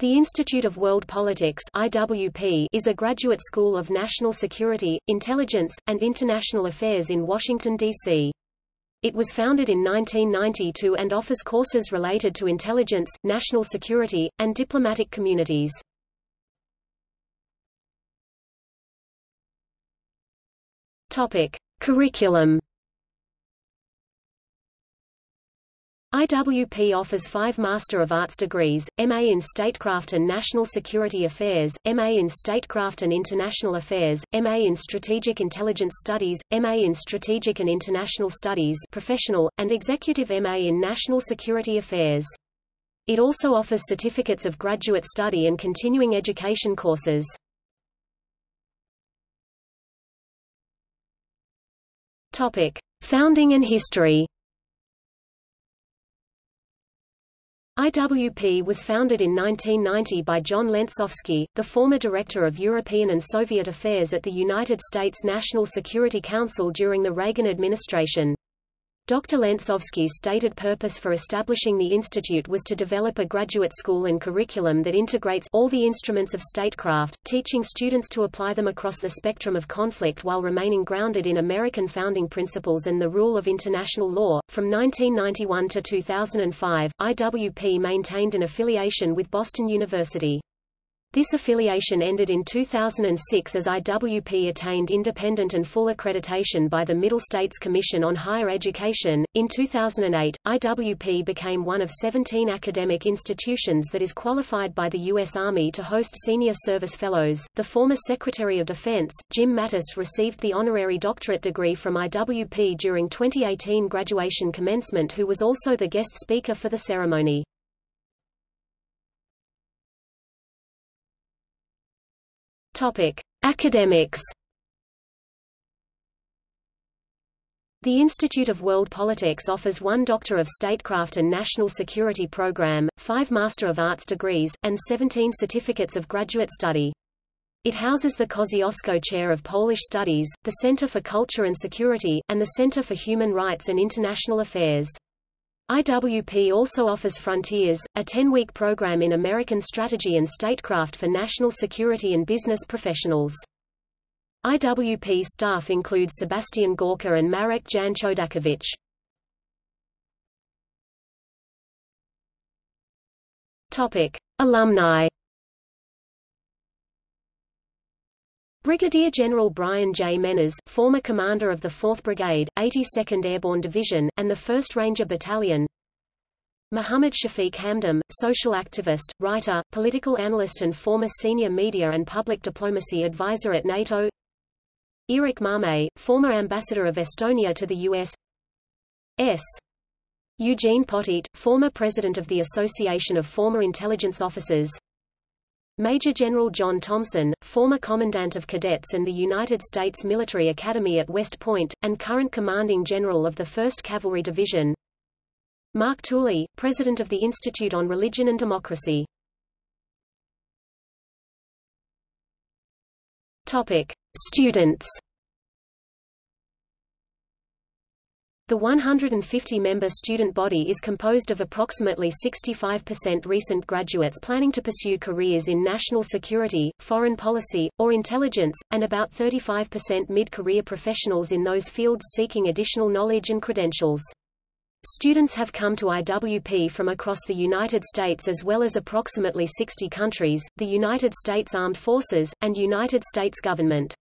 The Institute of World Politics IWP is a graduate school of national security, intelligence, and international affairs in Washington, D.C. It was founded in 1992 and offers courses related to intelligence, national security, and diplomatic communities. Topic: Curriculum IWP offers five Master of Arts degrees, MA in Statecraft and National Security Affairs, MA in Statecraft and International Affairs, MA in Strategic Intelligence Studies, MA in Strategic and International Studies professional, and Executive MA in National Security Affairs. It also offers certificates of graduate study and continuing education courses. Topic: Founding and history. IWP was founded in 1990 by John Lenczowski, the former Director of European and Soviet Affairs at the United States National Security Council during the Reagan administration. Dr. Lenczowski's stated purpose for establishing the institute was to develop a graduate school and curriculum that integrates all the instruments of statecraft, teaching students to apply them across the spectrum of conflict while remaining grounded in American founding principles and the rule of international law. From 1991 to 2005, IWP maintained an affiliation with Boston University. This affiliation ended in 2006 as IWP attained independent and full accreditation by the Middle States Commission on Higher Education. In 2008, IWP became one of 17 academic institutions that is qualified by the U.S. Army to host senior service fellows. The former Secretary of Defense, Jim Mattis, received the honorary doctorate degree from IWP during 2018 graduation commencement, who was also the guest speaker for the ceremony. Topic: Academics. The Institute of World Politics offers one Doctor of Statecraft and National Security program, five Master of Arts degrees, and 17 certificates of graduate study. It houses the Kosciuszko Chair of Polish Studies, the Center for Culture and Security, and the Center for Human Rights and International Affairs. IWP also offers Frontiers, a 10-week program in American strategy and statecraft for national security and business professionals. IWP staff include Sebastian Gorka and Marek Jan Chodakiewicz. Topic: Alumni. Brigadier General Brian J. Mennes, former commander of the 4th Brigade, 82nd Airborne Division, and the 1st Ranger Battalion Muhammad Shafiq Hamdam, social activist, writer, political analyst and former senior media and public diplomacy advisor at NATO Erik Marmei, former ambassador of Estonia to the U.S. S. Eugene Poteat, former president of the Association of Former Intelligence Officers Major General John Thompson, former Commandant of Cadets and the United States Military Academy at West Point, and current Commanding General of the 1st Cavalry Division Mark Tooley, President of the Institute on Religion and Democracy Topic. Students The 150-member student body is composed of approximately 65% recent graduates planning to pursue careers in national security, foreign policy, or intelligence, and about 35% mid-career professionals in those fields seeking additional knowledge and credentials. Students have come to IWP from across the United States as well as approximately 60 countries, the United States Armed Forces, and United States government.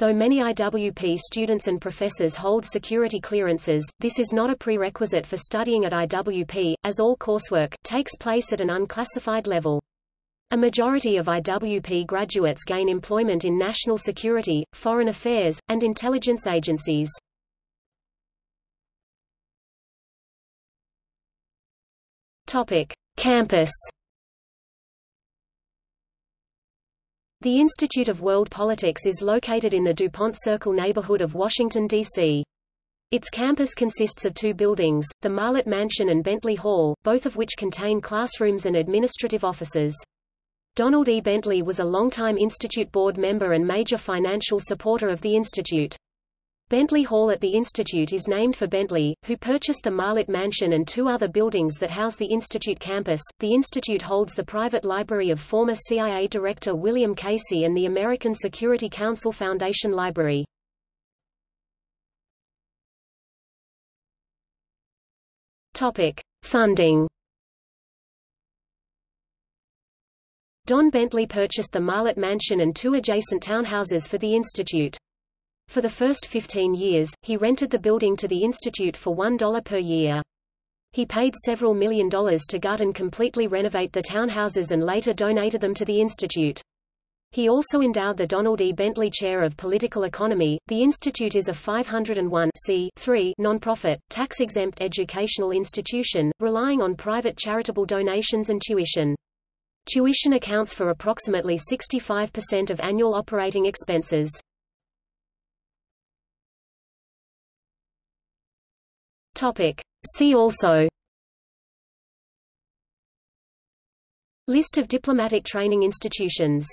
Though many IWP students and professors hold security clearances, this is not a prerequisite for studying at IWP, as all coursework takes place at an unclassified level. A majority of IWP graduates gain employment in national security, foreign affairs, and intelligence agencies. Topic: Campus The Institute of World Politics is located in the DuPont Circle neighborhood of Washington, D.C. Its campus consists of two buildings, the Marlatt Mansion and Bentley Hall, both of which contain classrooms and administrative offices. Donald E. Bentley was a longtime Institute board member and major financial supporter of the Institute. Bentley Hall at the Institute is named for Bentley, who purchased the Marlatt Mansion and two other buildings that house the Institute campus. The Institute holds the private library of former CIA Director William Casey and the American Security Council Foundation Library. Topic: Funding. Don Bentley purchased the Marlatt Mansion and two adjacent townhouses for the Institute. For the first 15 years, he rented the building to the Institute for $1 per year. He paid several million dollars to gut and completely renovate the townhouses and later donated them to the Institute. He also endowed the Donald E. Bentley Chair of Political Economy. The Institute is a 501 nonprofit, tax-exempt educational institution, relying on private charitable donations and tuition. Tuition accounts for approximately 65% of annual operating expenses. Topic. See also List of diplomatic training institutions